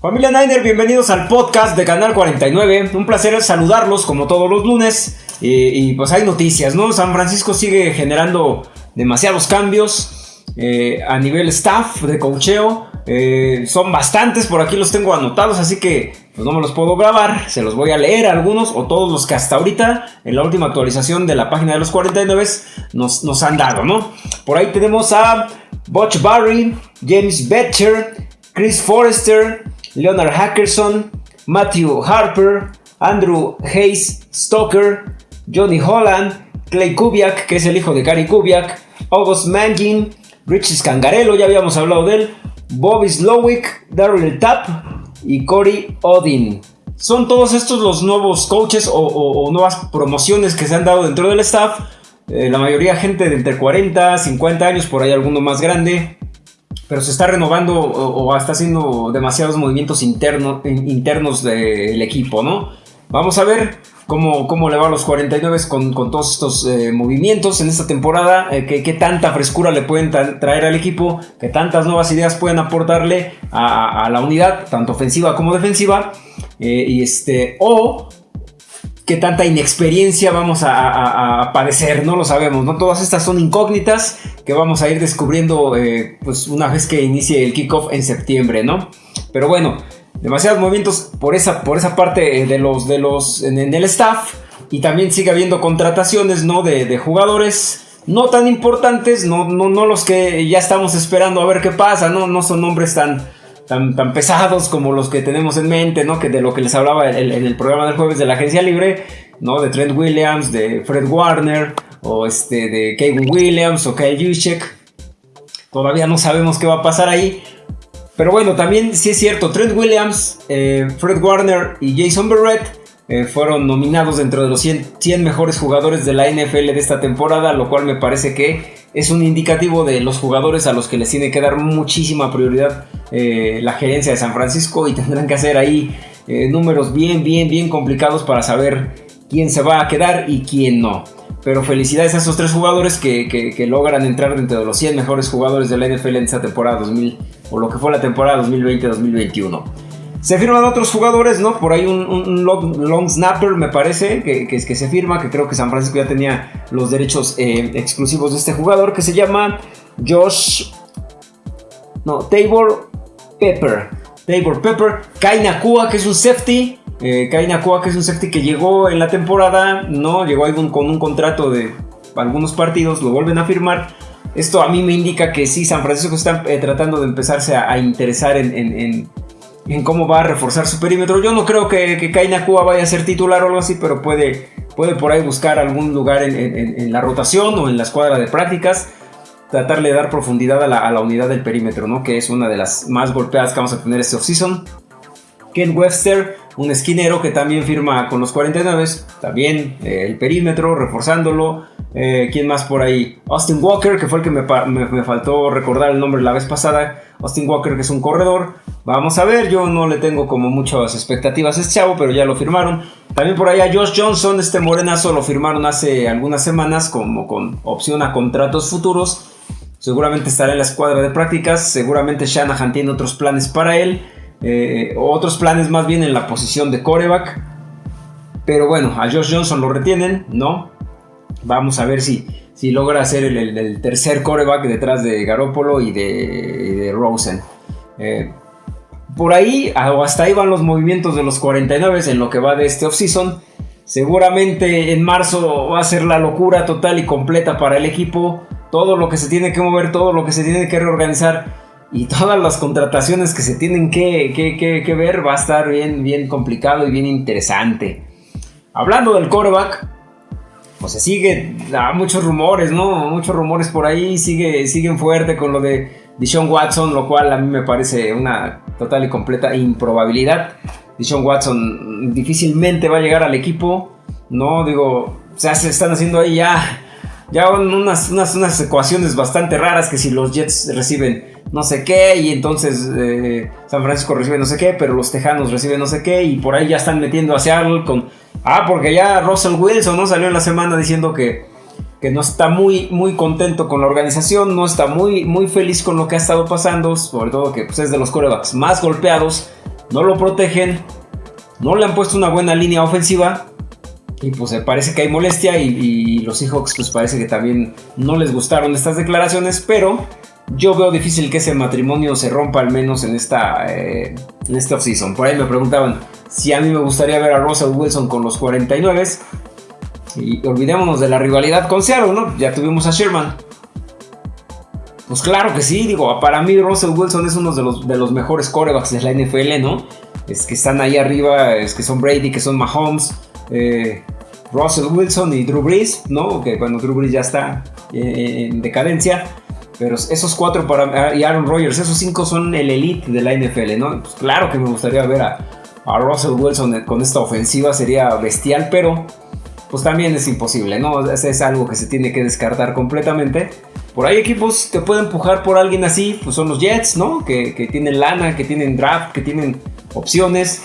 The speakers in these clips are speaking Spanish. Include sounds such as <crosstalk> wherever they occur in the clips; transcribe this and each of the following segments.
Familia Niner, bienvenidos al podcast de Canal 49. Un placer saludarlos como todos los lunes. y pues hay noticias, ¿no? San Francisco sigue generando demasiados cambios eh, a nivel staff de cocheo. Eh, son bastantes, por aquí los tengo anotados, así que pues no me los puedo grabar. Se los voy a leer algunos o todos los que hasta ahorita, en la última actualización de la página de los 49 nos, nos han dado, ¿no? Por ahí tenemos a Butch Barry, James Betcher, Chris Forrester, Leonard Hackerson, Matthew Harper, Andrew Hayes Stoker, Johnny Holland, Clay Kubiak, que es el hijo de Gary Kubiak, August Mangin, Richie Scangarello, ya habíamos hablado de él, Bobby Slowick, Daryl Tapp y Corey Odin. Son todos estos los nuevos coaches o, nuevas promociones que se han dado dentro del staff. Eh, la mayoría gente de entre 40, 50 años, por ahí alguno más grande pero se está renovando o, está haciendo demasiados movimientos internos del equipo, ¿no? Vamos a ver cómo, cómo le va a los 49 con, con todos estos eh, movimientos en esta temporada, eh, qué, tanta frescura le pueden traer al equipo, qué tantas nuevas ideas pueden aportarle a, la unidad, tanto ofensiva como defensiva, eh, y este, o qué tanta inexperiencia vamos a, padecer, no lo sabemos, ¿no? Todas estas son incógnitas que vamos a ir descubriendo eh, pues una vez que inicie el kickoff en septiembre, ¿no? Pero bueno, demasiados movimientos por esa, por esa parte eh, de los, de los, en, el staff y también sigue habiendo contrataciones, ¿no? De, jugadores no tan importantes, no, no, no los que ya estamos esperando a ver qué pasa, ¿no? No son nombres tan tan, tan pesados como los que tenemos en mente, ¿no? Que de lo que les hablaba en el, programa del jueves de la agencia libre, ¿no? De Trent Williams, de Fred Warner, o este, de Kevin Williams, o Kyle Juszczyk. Todavía no sabemos qué va a pasar ahí. Pero bueno, también sí es cierto, Trent Williams, eh, Fred Warner y Jason Barrett eh, fueron nominados dentro de los 100, 100, mejores jugadores de la NFL de esta temporada, lo cual me parece que es un indicativo de los jugadores a los que les tiene que dar muchísima prioridad eh, la gerencia de San Francisco y tendrán que hacer ahí eh, números bien, bien, bien complicados para saber quién se va a quedar y quién no. Pero felicidades a esos tres jugadores que, logran entrar dentro de los 100 mejores jugadores de la NFL en esta temporada 2000 o lo que fue la temporada 2020-2021. Se firman otros jugadores, ¿no? Por ahí un, long, snapper, me parece, que, que, que, se firma, que creo que San Francisco ya tenía los derechos eh, exclusivos de este jugador, que se llama Josh. No, Tabor Pepper. Tabor Pepper. Kai Nakua, que es un safety. Eh, Kai que es un safety que llegó en la temporada, ¿no? Llegó con un contrato de algunos partidos, lo vuelven a firmar. Esto a mí me indica que sí, San Francisco está eh, tratando de empezarse a, interesar en cómo va a reforzar su perímetro. Yo no creo que, que Kaina Cuba vaya a ser titular o algo así, pero puede, puede por ahí buscar algún lugar en, la rotación o en la escuadra de prácticas. Tratarle de dar profundidad a la, unidad del perímetro, ¿no? que es una de las más golpeadas que vamos a tener este offseason. Ken Webster, un esquinero que también firma con los 49, también eh, el perímetro, reforzándolo. Eh, ¿Quién más por ahí? Austin Walker, que fue el que me, me, faltó recordar el nombre la vez pasada. Austin Walker, que es un corredor. Vamos a ver, yo no le tengo como muchas expectativas a este chavo, pero ya lo firmaron. También por ahí a Josh Johnson, este morenazo, lo firmaron hace algunas semanas como con opción a contratos futuros. Seguramente estará en la escuadra de prácticas. Seguramente Shanahan tiene otros planes para él. Eh, otros planes más bien en la posición de coreback. Pero bueno, a Josh Johnson lo retienen, ¿no? Vamos a ver si, si logra ser el, tercer coreback detrás de Garoppolo y de, Rosen. Eh, por ahí, o hasta ahí van los movimientos de los 49 en lo que va de este offseason. Seguramente en marzo va a ser la locura total y completa para el equipo. Todo lo que se tiene que mover, todo lo que se tiene que reorganizar y todas las contrataciones que se tienen que, que, ver va a estar bien, bien complicado y bien interesante. Hablando del coreback, pues se sigue, da muchos rumores, ¿no? Muchos rumores por ahí, sigue, siguen fuerte con lo de Dishon Watson, lo cual a mí me parece una total y completa improbabilidad. Dishon Watson difícilmente va a llegar al equipo, ¿no? Digo, se están haciendo ahí ya, ya unas, unas, unas ecuaciones bastante raras que si los Jets reciben no sé qué, y entonces eh, San Francisco recibe no sé qué, pero los Tejanos reciben no sé qué, y por ahí ya están metiendo a Seattle con... Ah, porque ya Russell Wilson no salió en la semana diciendo que, que no está muy, muy contento con la organización, no está muy, muy feliz con lo que ha estado pasando, sobre todo que pues, es de los corebacks más golpeados no lo protegen, no le han puesto una buena línea ofensiva. Y pues parece que hay molestia y, los Seahawks pues parece que también no les gustaron estas declaraciones, pero yo veo difícil que ese matrimonio se rompa al menos en esta, eh, en offseason. Por ahí me preguntaban si a mí me gustaría ver a Russell Wilson con los 49. Y olvidémonos de la rivalidad con Seattle, ¿no? Ya tuvimos a Sherman. Pues claro que sí, digo, para mí Russell Wilson es uno de los, de los mejores corebacks de la NFL, ¿no? Es que están ahí arriba, es que son Brady, que son Mahomes, eh, Russell Wilson y Drew Brees, ¿no? Que cuando Drew Brees ya está en decadencia. Pero esos cuatro para, y Aaron Rodgers, esos cinco son el elite de la NFL, ¿no? Pues claro que me gustaría ver a, Russell Wilson con esta ofensiva, sería bestial, pero pues también es imposible, ¿no? Es, es algo que se tiene que descartar completamente. Por ahí equipos que pueden empujar por alguien así, pues son los Jets, ¿no? Que, que tienen lana, que tienen draft, que tienen opciones.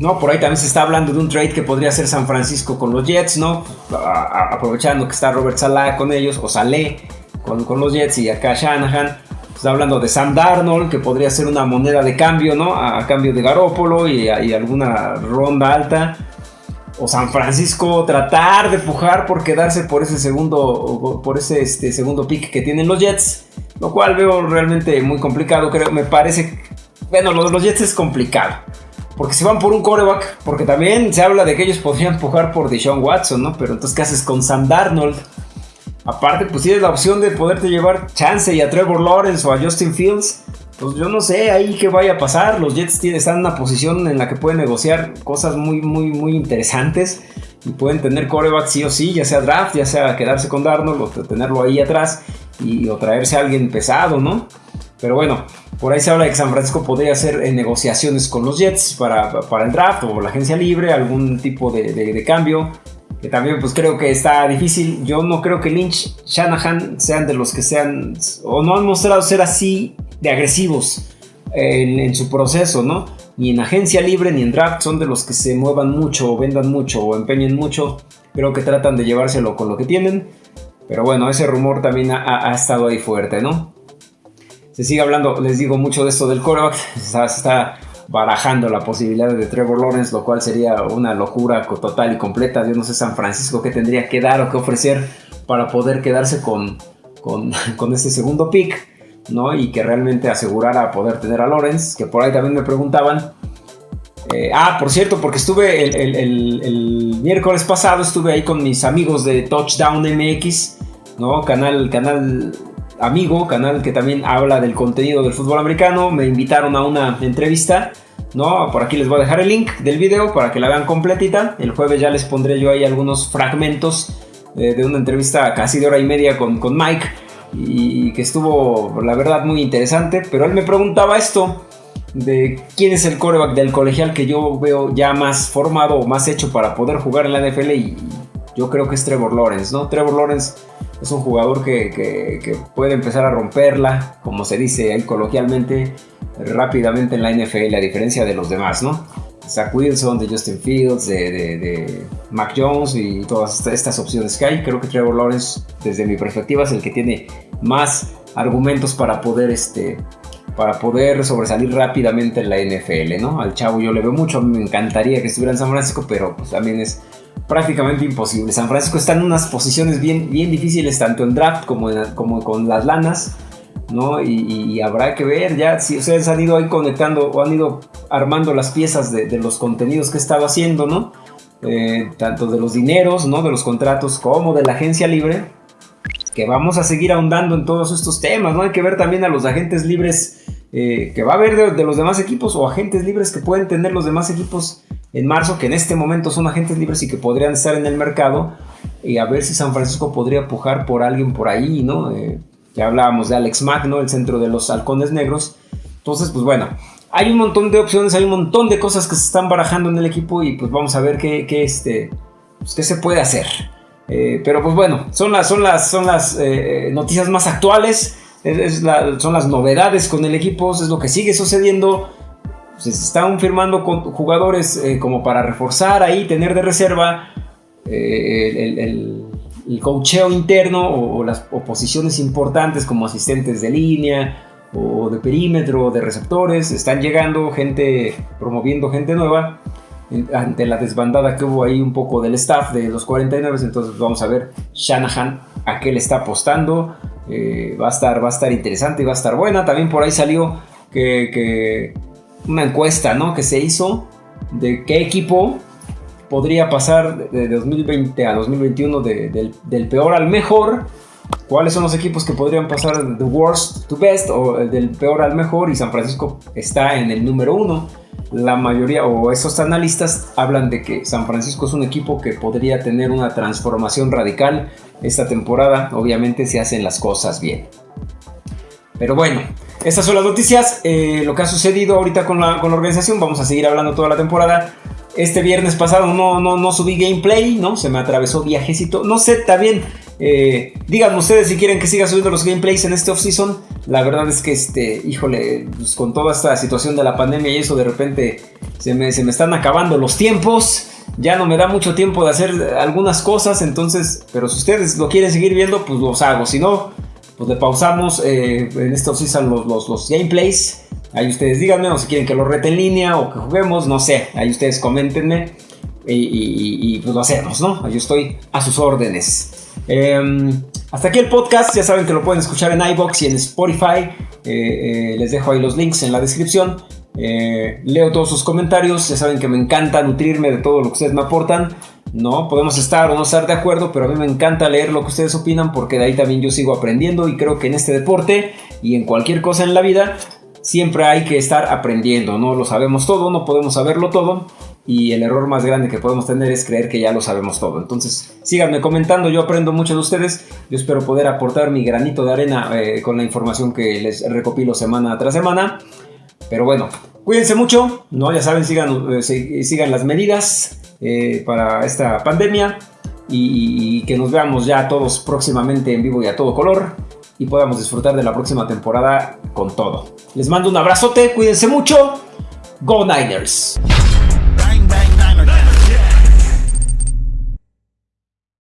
No, por ahí también se está hablando de un trade que podría ser San Francisco con los Jets, ¿no? aprovechando que está Robert Salah con ellos, o Saleh con, con los Jets y acá Shanahan. Está hablando de Sam Darnold, que podría ser una moneda de cambio, ¿no? A, cambio de Garópolo y, alguna ronda alta. O San Francisco tratar de pujar por quedarse por ese segundo, por ese este, segundo pick que tienen los Jets. Lo cual veo realmente muy complicado. Creo, me parece. Bueno, lo de los Jets es complicado. Porque si van por un coreback, porque también se habla de que ellos podrían pujar por Deshaun Watson, ¿no? Pero entonces, ¿qué haces con Sam Darnold? Aparte, pues tienes la opción de poderte llevar chance y a Trevor Lawrence o a Justin Fields. Pues yo no sé ahí qué vaya a pasar. Los Jets están en una posición en la que pueden negociar cosas muy, muy, muy interesantes. Y pueden tener coreback sí o sí, ya sea draft, ya sea quedarse con Darnold o tenerlo ahí atrás y, o traerse a alguien pesado, ¿no? Pero bueno, por ahí se habla de que San Francisco podría hacer eh, negociaciones con los Jets para, para, el draft o la agencia libre, algún tipo de, cambio que también pues creo que está difícil. Yo no creo que Lynch, Shanahan sean de los que sean o no han mostrado ser así de agresivos en, su proceso, ¿no? Ni en agencia libre ni en draft son de los que se muevan mucho o vendan mucho o empeñen mucho. Creo que tratan de llevárselo con lo que tienen. Pero bueno, ese rumor también ha, estado ahí fuerte, ¿no? Se sigue hablando, les digo mucho de esto del coreback. <laughs> se está barajando la posibilidad de Trevor Lawrence, lo cual sería una locura total y completa. Yo no sé San Francisco qué tendría que dar o qué ofrecer para poder quedarse con, con, <laughs> con este segundo pick, ¿no? Y que realmente asegurara poder tener a Lawrence, que por ahí también me preguntaban. Eh, ah, por cierto, porque estuve el, el, miércoles pasado, estuve ahí con mis amigos de Touchdown MX, ¿no? Canal, canal amigo, canal que también habla del contenido del fútbol americano. Me invitaron a una entrevista. ¿no? Por aquí les voy a dejar el link del video para que la vean completita. El jueves ya les pondré yo ahí algunos fragmentos eh, de una entrevista casi de hora y media con, con Mike. Y que estuvo, la verdad, muy interesante. Pero él me preguntaba esto de quién es el coreback del colegial que yo veo ya más formado o más hecho para poder jugar en la NFL. Y yo creo que es Trevor Lawrence, ¿no? Trevor Lawrence es un jugador que, puede empezar a romperla, como se dice ahí coloquialmente, rápidamente en la NFL, a diferencia de los demás, ¿no? Zach Wilson, de Justin Fields, de, Mac Jones y todas estas opciones que hay. Creo que Trevor Lawrence, desde mi perspectiva, es el que tiene más argumentos para poder, este, para poder sobresalir rápidamente en la NFL, ¿no? Al chavo yo le veo mucho, me encantaría que estuviera en San Francisco, pero pues también es prácticamente imposible. San Francisco está en unas posiciones bien, bien difíciles, tanto en draft como, como con las lanas, ¿no? Y, habrá que ver ya si ustedes han ido ahí conectando o han ido armando las piezas de, los contenidos que he estado haciendo, ¿no? Eh, tanto de los dineros, ¿no? De los contratos como de la agencia libre, que vamos a seguir ahondando en todos estos temas, ¿no? Hay que ver también a los agentes libres eh, que va a haber de los demás equipos o agentes libres que pueden tener los demás equipos en marzo, que en este momento son agentes libres y que podrían estar en el mercado, y a ver si San Francisco podría pujar por alguien por ahí, ¿no? Eh, ya hablábamos de Alex Mack, ¿no? El centro de los halcones negros. Entonces, pues bueno, hay un montón de opciones, hay un montón de cosas que se están barajando en el equipo y pues vamos a ver qué, este, pues, qué se puede hacer. Eh, pero pues bueno, son las, son las, son las eh, noticias más actuales, son las novedades con el equipo, es lo que sigue sucediendo se están firmando jugadores eh, como para reforzar ahí, tener de reserva eh, el, el, cocheo interno o, las oposiciones importantes como asistentes de línea o de perímetro, de receptores, están llegando gente, promoviendo gente nueva ante la desbandada que hubo ahí un poco del staff de los 49, entonces vamos a ver Shanahan a qué le está apostando, eh, va, a estar, va a estar interesante y va a estar buena, también por ahí salió que, una encuesta ¿no? que se hizo de qué equipo podría pasar de 2020 a 2021 del, peor al mejor, cuáles son los equipos que podrían pasar de worst to best o del peor al mejor y San Francisco está en el número uno la mayoría o esos analistas hablan de que San Francisco es un equipo que podría tener una transformación radical esta temporada, obviamente si hacen las cosas bien. Pero bueno, estas son las noticias, eh, lo que ha sucedido ahorita con la, con la organización, vamos a seguir hablando toda la temporada. Este viernes pasado no, no, no subí gameplay, ¿no? Se me atravesó viajecito. No sé, también eh, díganme ustedes si quieren que siga subiendo los gameplays en este off-season. La verdad es que, este, híjole, pues con toda esta situación de la pandemia y eso, de repente se me, se me están acabando los tiempos. Ya no me da mucho tiempo de hacer algunas cosas, entonces, pero si ustedes lo quieren seguir viendo, pues los hago. Si no, pues le pausamos eh, en este off-season los, los, gameplays. Ahí ustedes díganme, o si quieren que lo rete en línea o que juguemos, no sé. Ahí ustedes coméntenme y, y pues lo hacemos, ¿no? Yo estoy a sus órdenes. Em, hasta aquí el podcast, ya saben que lo pueden escuchar en iBox y en Spotify. Eh, eh, les dejo ahí los links en la descripción. Eh, leo todos sus comentarios, ya saben que me encanta nutrirme de todo lo que ustedes me aportan. No, podemos estar o no estar de acuerdo, pero a mí me encanta leer lo que ustedes opinan porque de ahí también yo sigo aprendiendo y creo que en este deporte y en cualquier cosa en la vida siempre hay que estar aprendiendo, no lo sabemos todo, no podemos saberlo todo y el error más grande que podemos tener es creer que ya lo sabemos todo. Entonces, síganme comentando, yo aprendo mucho de ustedes, yo espero poder aportar mi granito de arena eh, con la información que les recopilo semana tras semana. Pero bueno, cuídense mucho, ¿no? ya saben, sigan, eh, sigan las medidas eh, para esta pandemia y, y que nos veamos ya todos próximamente en vivo y a todo color y podamos disfrutar de la próxima temporada con todo. Les mando un abrazote, cuídense mucho, Go Niners.